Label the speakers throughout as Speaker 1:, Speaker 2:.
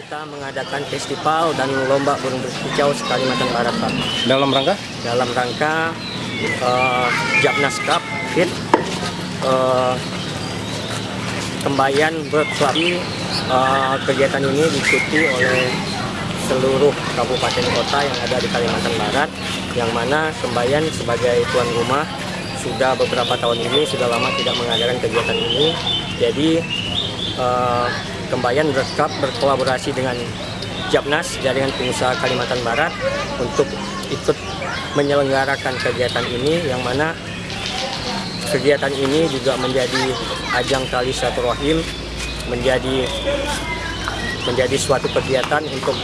Speaker 1: kita mengadakan festival dan lomba burung berkicau se-Kalimantan Barat, Pak.
Speaker 2: Dalam rangka?
Speaker 1: Dalam rangka uh, Japnas Cup Fit uh, Kembayan. Uh, kegiatan ini diikuti oleh seluruh kabupaten kota yang ada di Kalimantan Barat, yang mana Kembayan sebagai tuan rumah sudah beberapa tahun ini sudah lama tidak mengadakan kegiatan ini. Jadi uh, Kembayan Cup berkolaborasi dengan Japnas Jaringan Pengusaha Kalimantan Barat untuk ikut menyelenggarakan kegiatan ini yang mana kegiatan ini juga menjadi ajang tali silaturahim menjadi menjadi suatu kegiatan untuk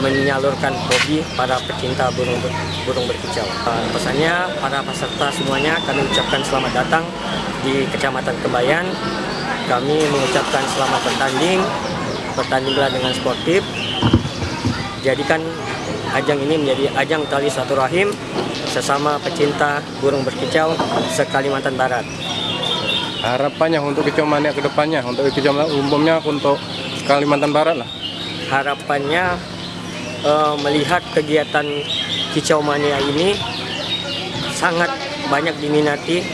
Speaker 1: menyalurkan hobi para pecinta burung burung berkicau. Uh, pesannya para peserta semuanya kami ucapkan selamat datang di Kecamatan Kembayan kami mengucapkan selamat bertanding bertandinglah dengan sportif. Jadikan ajang ini menjadi ajang tali satu rahim sesama pecinta burung berkicau se-Kalimantan Barat.
Speaker 2: Harapannya untuk kicau mania ke depannya untuk kicau umumnya untuk Kalimantan Barat lah.
Speaker 1: Harapannya uh, melihat kegiatan kicau mania ini sangat banyak diminati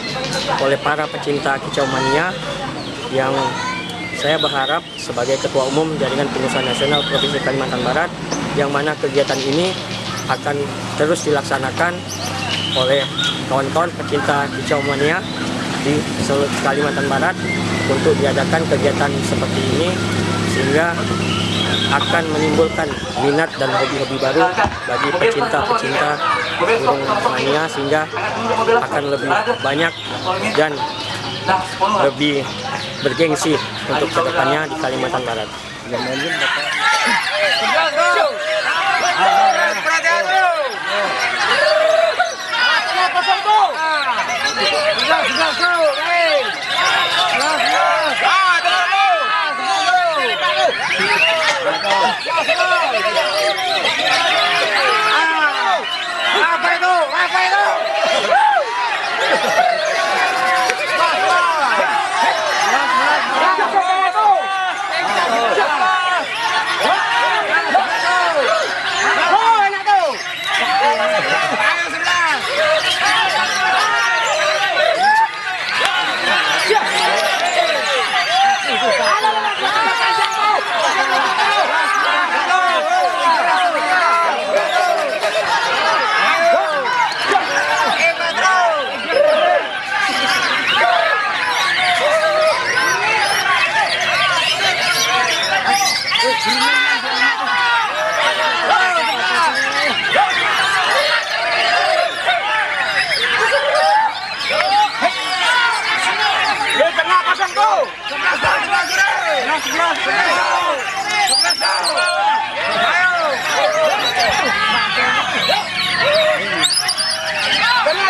Speaker 1: oleh para pecinta kicau mania yang saya berharap sebagai Ketua Umum Jaringan Pengusaha Nasional Provinsi Kalimantan Barat yang mana kegiatan ini akan terus dilaksanakan oleh kawan-kawan pecinta kicau mania di seluruh Kalimantan Barat untuk diadakan kegiatan seperti ini sehingga akan menimbulkan minat dan hobi-hobi baru bagi pecinta-pecinta burung mania sehingga akan lebih banyak dan lebih bergengsi untuk ke depannya di Kalimantan Barat.
Speaker 3: Apa Braço, braço! Braço!